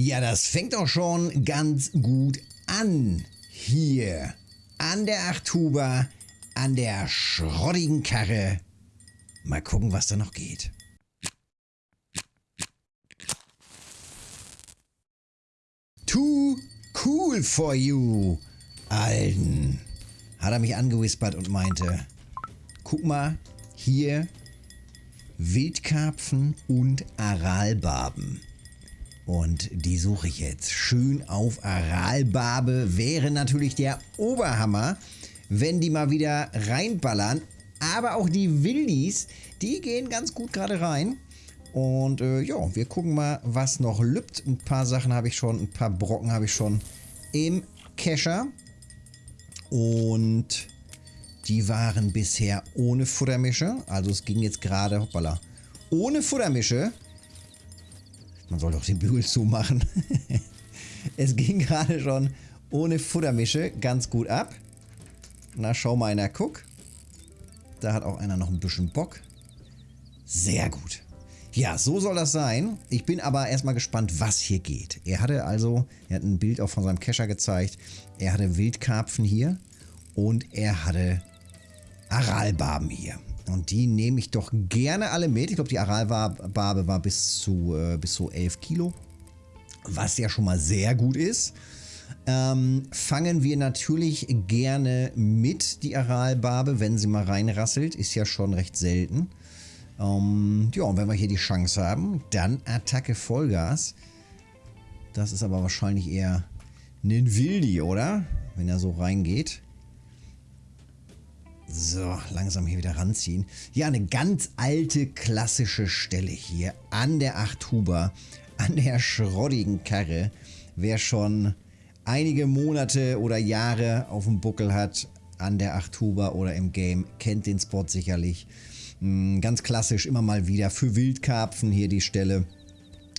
Ja, das fängt doch schon ganz gut an. Hier an der Achthuber, an der schrottigen Karre. Mal gucken, was da noch geht. Too cool for you, Alten. Hat er mich angewispert und meinte, guck mal, hier Wildkarpfen und Aralbarben. Und die suche ich jetzt. Schön auf Aralbarbe wäre natürlich der Oberhammer, wenn die mal wieder reinballern. Aber auch die Wildis, die gehen ganz gut gerade rein. Und äh, ja, wir gucken mal, was noch lübt. Ein paar Sachen habe ich schon, ein paar Brocken habe ich schon im Kescher. Und die waren bisher ohne Futtermische. Also es ging jetzt gerade, hoppala, ohne Futtermische. Man soll doch den Bügel zumachen. es ging gerade schon ohne Futtermische ganz gut ab. Na, schau mal einer, guck. Da hat auch einer noch ein bisschen Bock. Sehr gut. Ja, so soll das sein. Ich bin aber erstmal gespannt, was hier geht. Er hatte also, er hat ein Bild auch von seinem Kescher gezeigt. Er hatte Wildkarpfen hier und er hatte Aralbarben hier. Und die nehme ich doch gerne alle mit. Ich glaube, die Aralbarbe war bis zu, äh, bis zu 11 Kilo. Was ja schon mal sehr gut ist. Ähm, fangen wir natürlich gerne mit die Aralbarbe, wenn sie mal reinrasselt. Ist ja schon recht selten. Ähm, ja, und wenn wir hier die Chance haben, dann Attacke Vollgas. Das ist aber wahrscheinlich eher ein Wildi, oder? Wenn er so reingeht. So, langsam hier wieder ranziehen. Ja, eine ganz alte, klassische Stelle hier an der Achthuber, an der schrottigen Karre. Wer schon einige Monate oder Jahre auf dem Buckel hat, an der Achthuber oder im Game, kennt den Spot sicherlich. Hm, ganz klassisch immer mal wieder für Wildkarpfen hier die Stelle,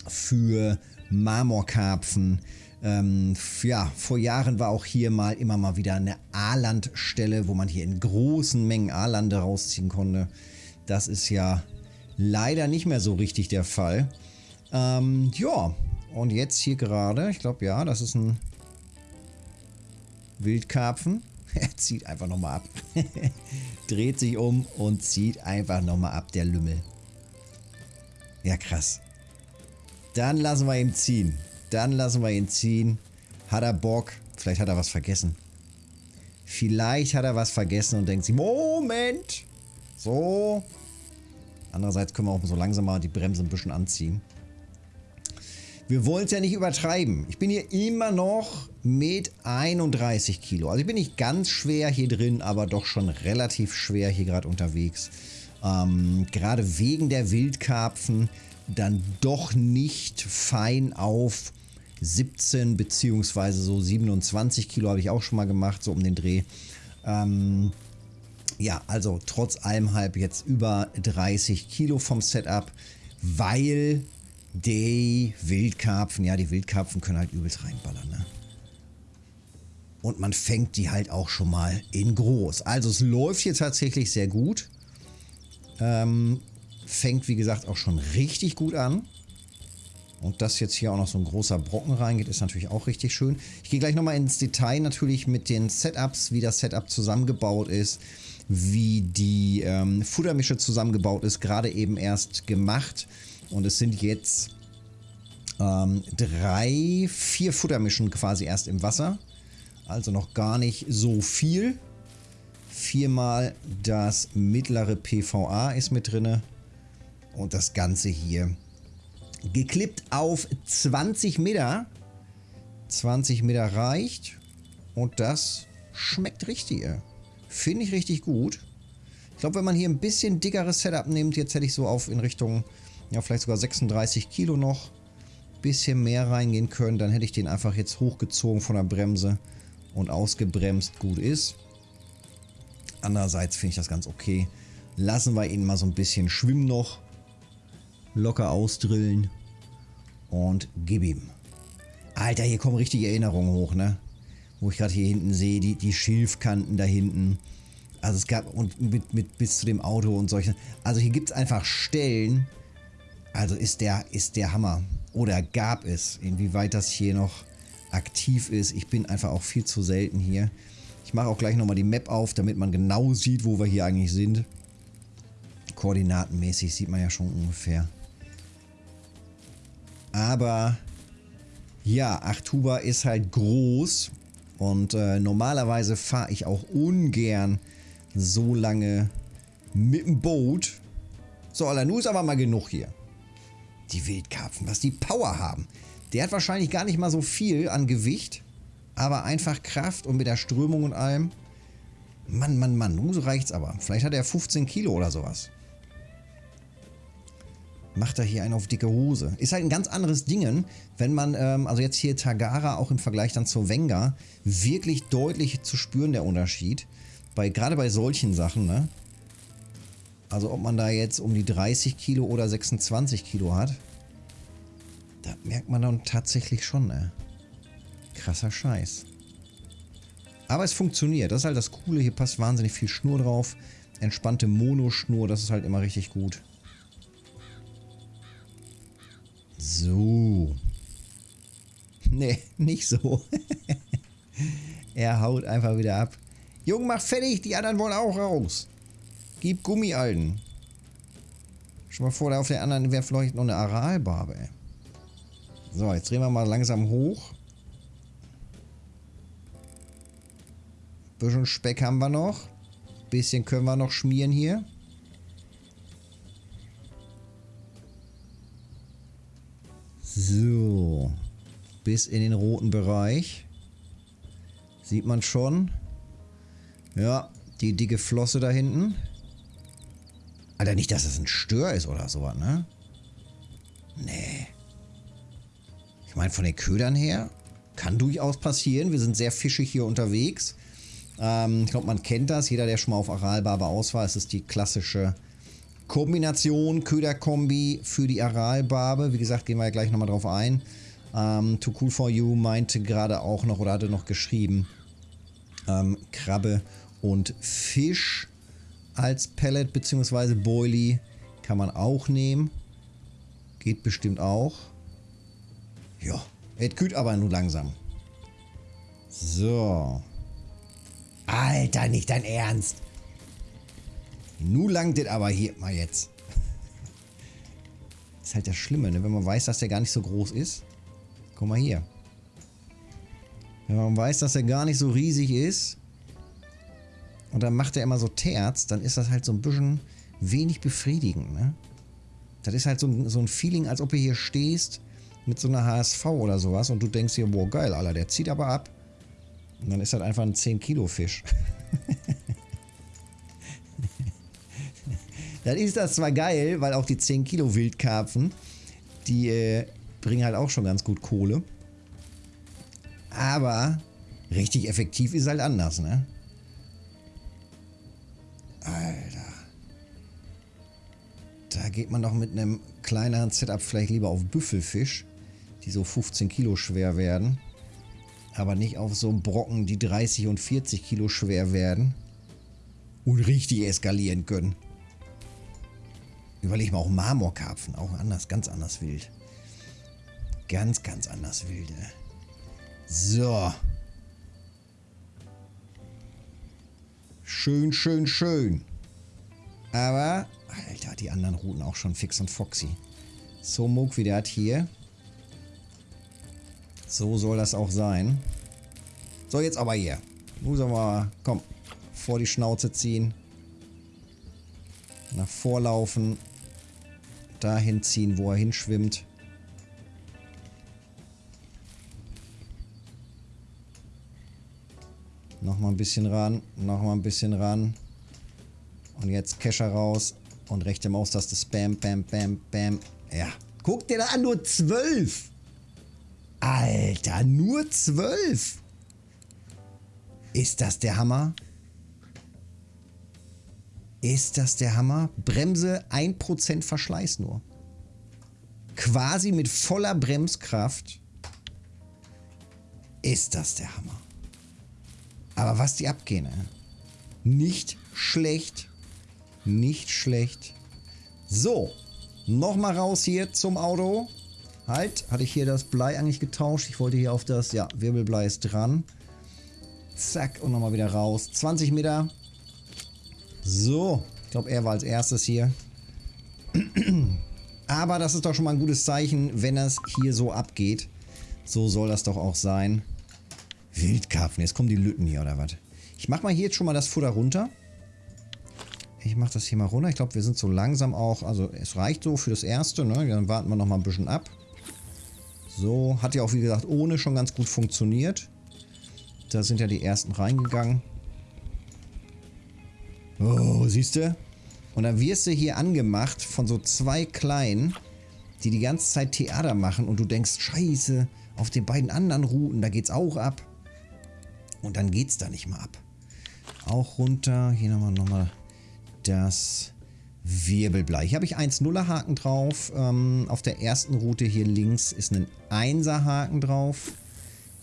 für Marmorkarpfen, ähm, ja, vor Jahren war auch hier mal immer mal wieder eine Aalandstelle, wo man hier in großen Mengen Aalande rausziehen konnte. Das ist ja leider nicht mehr so richtig der Fall. Ähm, ja, und jetzt hier gerade, ich glaube ja, das ist ein Wildkarpfen. Er zieht einfach nochmal ab. Dreht sich um und zieht einfach nochmal ab, der Lümmel. Ja, krass. Dann lassen wir ihn ziehen. Dann lassen wir ihn ziehen. Hat er Bock? Vielleicht hat er was vergessen. Vielleicht hat er was vergessen und denkt sich, Moment! So. Andererseits können wir auch so langsam mal die Bremse ein bisschen anziehen. Wir wollen es ja nicht übertreiben. Ich bin hier immer noch mit 31 Kilo. Also ich bin nicht ganz schwer hier drin, aber doch schon relativ schwer hier gerade unterwegs. Ähm, gerade wegen der Wildkarpfen dann doch nicht fein auf 17 beziehungsweise so 27 Kilo habe ich auch schon mal gemacht, so um den Dreh. Ähm, ja, also trotz allem halb jetzt über 30 Kilo vom Setup, weil die Wildkarpfen, ja, die Wildkarpfen können halt übelst reinballern, ne? Und man fängt die halt auch schon mal in groß. Also es läuft hier tatsächlich sehr gut. Ähm, fängt, wie gesagt, auch schon richtig gut an. Und dass jetzt hier auch noch so ein großer Brocken reingeht, ist natürlich auch richtig schön. Ich gehe gleich nochmal ins Detail natürlich mit den Setups, wie das Setup zusammengebaut ist, wie die ähm, Futtermische zusammengebaut ist, gerade eben erst gemacht. Und es sind jetzt ähm, drei, vier Futtermischen quasi erst im Wasser. Also noch gar nicht so viel. Viermal das mittlere PVA ist mit drin. Und das Ganze hier geklippt auf 20 Meter. 20 Meter reicht. Und das schmeckt richtig. Finde ich richtig gut. Ich glaube, wenn man hier ein bisschen dickeres Setup nimmt, jetzt hätte ich so auf in Richtung, ja vielleicht sogar 36 Kilo noch, bisschen mehr reingehen können, dann hätte ich den einfach jetzt hochgezogen von der Bremse und ausgebremst. Gut ist. Andererseits finde ich das ganz okay. Lassen wir ihn mal so ein bisschen schwimmen noch locker ausdrillen und gib ihm. Alter, hier kommen richtige Erinnerungen hoch, ne? Wo ich gerade hier hinten sehe, die, die Schilfkanten da hinten. Also es gab, und mit, mit bis zu dem Auto und solche. Also hier gibt es einfach Stellen. Also ist der, ist der Hammer. Oder gab es. Inwieweit das hier noch aktiv ist. Ich bin einfach auch viel zu selten hier. Ich mache auch gleich nochmal die Map auf, damit man genau sieht, wo wir hier eigentlich sind. Koordinatenmäßig sieht man ja schon ungefähr. Aber ja, Achtuba ist halt groß und äh, normalerweise fahre ich auch ungern so lange mit dem Boot. So, Alter, ist aber mal genug hier. Die Wildkarpfen, was die Power haben. Der hat wahrscheinlich gar nicht mal so viel an Gewicht, aber einfach Kraft und mit der Strömung und allem. Mann, Mann, Mann, nun so reicht's aber. Vielleicht hat er 15 Kilo oder sowas. Macht er hier einen auf dicke Hose. Ist halt ein ganz anderes Ding, wenn man, ähm, also jetzt hier Tagara auch im Vergleich dann zur Wenger, wirklich deutlich zu spüren der Unterschied. Bei, gerade bei solchen Sachen, ne? Also ob man da jetzt um die 30 Kilo oder 26 Kilo hat. Da merkt man dann tatsächlich schon, ne? Krasser Scheiß. Aber es funktioniert. Das ist halt das Coole. Hier passt wahnsinnig viel Schnur drauf. Entspannte Monoschnur. Das ist halt immer richtig gut. So. Nee, nicht so. er haut einfach wieder ab. Jung, mach fertig. Die anderen wollen auch raus. Gib Gummi, Alten. Schon mal vor, da auf der anderen wäre vielleicht noch eine Aralbarbe. So, jetzt drehen wir mal langsam hoch. Bisschen Speck haben wir noch. Bisschen können wir noch schmieren hier. Bis in den roten Bereich. Sieht man schon. Ja, die dicke Flosse da hinten. Alter, nicht, dass das ein Stör ist oder sowas, ne? Nee. Ich meine, von den Ködern her kann durchaus passieren. Wir sind sehr fischig hier unterwegs. Ähm, ich glaube, man kennt das. Jeder, der schon mal auf Aralbarbe aus war, es ist die klassische Kombination, Köderkombi für die Aralbarbe. Wie gesagt, gehen wir ja gleich nochmal drauf ein. Ähm, Too Cool For You meinte gerade auch noch oder hatte noch geschrieben, ähm, Krabbe und Fisch als Pellet bzw. Boilie kann man auch nehmen. Geht bestimmt auch. Ja, es kühlt aber nur langsam. So. Alter, nicht dein Ernst. Nu langt es aber hier mal jetzt. ist halt das Schlimme, ne? wenn man weiß, dass der gar nicht so groß ist. Guck mal hier. Wenn man weiß, dass er gar nicht so riesig ist und dann macht er immer so Terz, dann ist das halt so ein bisschen wenig befriedigend. Ne? Das ist halt so ein, so ein Feeling, als ob du hier stehst mit so einer HSV oder sowas und du denkst dir, boah geil, Alter, der zieht aber ab. Und dann ist das einfach ein 10 Kilo Fisch. dann ist das zwar geil, weil auch die 10 Kilo Wildkarpfen, die äh, bringen halt auch schon ganz gut Kohle. Aber richtig effektiv ist halt anders, ne? Alter. Da geht man doch mit einem kleineren Setup vielleicht lieber auf Büffelfisch, die so 15 Kilo schwer werden. Aber nicht auf so Brocken, die 30 und 40 Kilo schwer werden. Und richtig eskalieren können. Überleg mal auch Marmorkarpfen, auch anders, ganz anders wild. Ganz, ganz anders wilde. So. Schön, schön, schön. Aber, Alter, die anderen Routen auch schon fix und foxy. So Moog wie der hat hier. So soll das auch sein. So, jetzt aber hier. Muss aber, komm, vor die Schnauze ziehen. Nach vorlaufen. Dahin ziehen, wo er hinschwimmt. Nochmal ein bisschen ran, nochmal ein bisschen ran. Und jetzt Kescher raus und rechte Maustaste Spam, Bam, Bam, Bam. Ja, guck dir da an, nur zwölf. Alter, nur zwölf. Ist das der Hammer? Ist das der Hammer? Bremse 1% Verschleiß nur. Quasi mit voller Bremskraft. Ist das der Hammer? Aber was die abgehen, ey. Nicht schlecht. Nicht schlecht. So. Nochmal raus hier zum Auto. Halt, hatte ich hier das Blei eigentlich getauscht? Ich wollte hier auf das, ja, Wirbelblei ist dran. Zack, und nochmal wieder raus. 20 Meter. So, ich glaube, er war als erstes hier. Aber das ist doch schon mal ein gutes Zeichen, wenn das hier so abgeht. So soll das doch auch sein. Wildkarpfen, jetzt kommen die Lütten hier, oder was? Ich mache mal hier jetzt schon mal das Futter runter. Ich mache das hier mal runter. Ich glaube, wir sind so langsam auch, also es reicht so für das Erste. Ne? Dann warten wir noch mal ein bisschen ab. So, hat ja auch wie gesagt ohne schon ganz gut funktioniert. Da sind ja die ersten reingegangen. Oh, siehst du? Und dann wirst du hier angemacht von so zwei Kleinen, die die ganze Zeit Theater machen und du denkst, scheiße, auf den beiden anderen Routen, da geht's auch ab. Und dann geht's da nicht mehr ab. Auch runter. Hier nochmal noch das Wirbelblei. Hier habe ich 1-0er Haken drauf. Ähm, auf der ersten Route hier links ist ein 1er Haken drauf.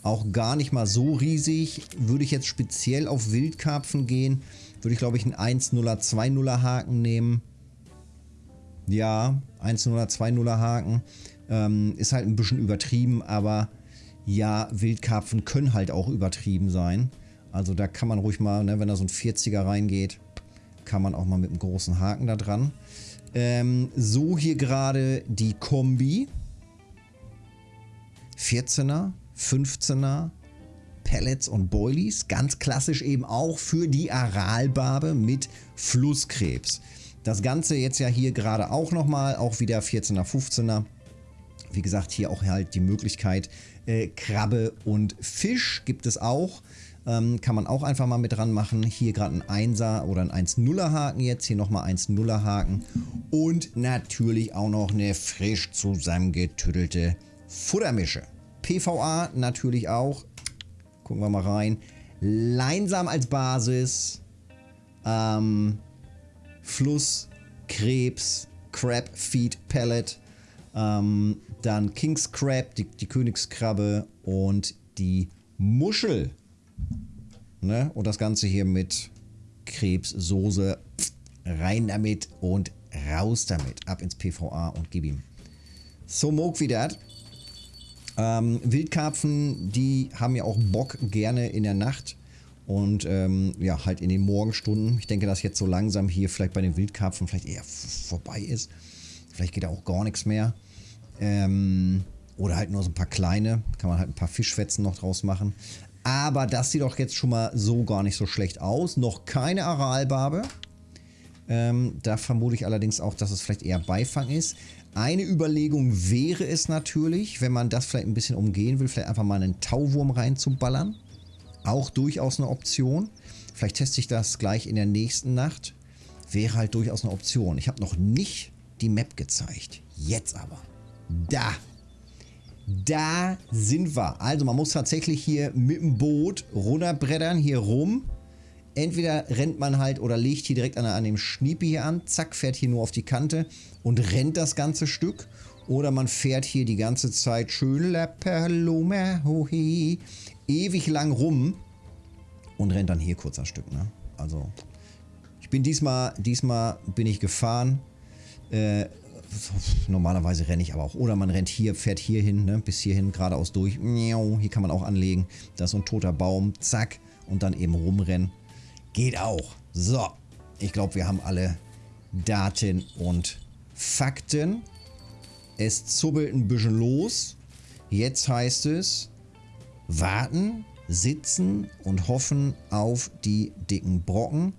Auch gar nicht mal so riesig. Würde ich jetzt speziell auf Wildkarpfen gehen, würde ich glaube ich einen 1-0er, 2-0er Haken nehmen. Ja, 1-0er, 2-0er Haken. Ähm, ist halt ein bisschen übertrieben, aber ja, Wildkarpfen können halt auch übertrieben sein. Also da kann man ruhig mal, ne, wenn da so ein 40er reingeht, kann man auch mal mit einem großen Haken da dran. Ähm, so hier gerade die Kombi. 14er, 15er, Pellets und Boilies. Ganz klassisch eben auch für die Aralbarbe mit Flusskrebs. Das Ganze jetzt ja hier gerade auch nochmal, auch wieder 14er, 15er. Wie gesagt, hier auch halt die Möglichkeit, äh, Krabbe und Fisch gibt es auch. Ähm, kann man auch einfach mal mit dran machen. Hier gerade ein 1er oder ein 1-0er Haken jetzt. Hier nochmal 1-0er Haken. Und natürlich auch noch eine frisch zusammengetüttelte Futtermische. PVA natürlich auch. Gucken wir mal rein. Leinsam als Basis. Ähm, Fluss, Krebs, Crab Feed Pellet. Ähm, dann King's Crab, die, die Königskrabbe und die Muschel. Ne? Und das Ganze hier mit Krebssoße. Rein damit und raus damit. Ab ins PVA und gib ihm. So mog wie das. Ähm, Wildkarpfen, die haben ja auch Bock gerne in der Nacht. Und ähm, ja, halt in den Morgenstunden. Ich denke, dass jetzt so langsam hier vielleicht bei den Wildkarpfen vielleicht eher vorbei ist. Vielleicht geht da auch gar nichts mehr. Ähm, oder halt nur so ein paar kleine. Kann man halt ein paar Fischfetzen noch draus machen. Aber das sieht doch jetzt schon mal so gar nicht so schlecht aus. Noch keine Aralbarbe. Ähm, da vermute ich allerdings auch, dass es vielleicht eher Beifang ist. Eine Überlegung wäre es natürlich, wenn man das vielleicht ein bisschen umgehen will, vielleicht einfach mal einen Tauwurm reinzuballern. Auch durchaus eine Option. Vielleicht teste ich das gleich in der nächsten Nacht. Wäre halt durchaus eine Option. Ich habe noch nicht die Map gezeigt. Jetzt aber. Da da sind wir. Also man muss tatsächlich hier mit dem Boot runterbrettern, hier rum. Entweder rennt man halt oder legt hier direkt an, an dem Schniepi hier an, zack, fährt hier nur auf die Kante und rennt das ganze Stück. Oder man fährt hier die ganze Zeit schön ewig lang rum und rennt dann hier kurz ein Stück. Ne? Also ich bin diesmal, diesmal bin ich gefahren. Äh, normalerweise renne ich aber auch. Oder man rennt hier, fährt hier hin, ne, bis hierhin geradeaus durch. Hier kann man auch anlegen. Da ist so ein toter Baum. Zack. Und dann eben rumrennen. Geht auch. So. Ich glaube, wir haben alle Daten und Fakten. Es zubbelt ein bisschen los. Jetzt heißt es warten, sitzen und hoffen auf die dicken Brocken.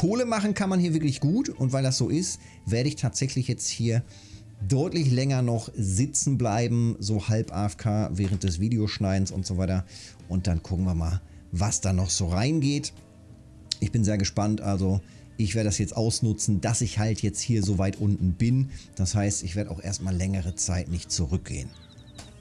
Kohle machen kann man hier wirklich gut und weil das so ist, werde ich tatsächlich jetzt hier deutlich länger noch sitzen bleiben, so halb AFK während des Videoschneidens und so weiter. Und dann gucken wir mal, was da noch so reingeht. Ich bin sehr gespannt, also ich werde das jetzt ausnutzen, dass ich halt jetzt hier so weit unten bin. Das heißt, ich werde auch erstmal längere Zeit nicht zurückgehen.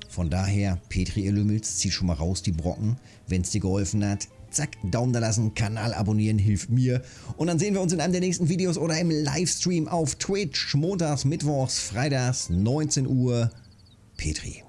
Von daher, Petri, ihr Lümmels, zieh schon mal raus die Brocken. Wenn es dir geholfen hat, zack, Daumen da lassen, Kanal abonnieren, hilft mir. Und dann sehen wir uns in einem der nächsten Videos oder im Livestream auf Twitch, montags, mittwochs, freitags, 19 Uhr. Petri.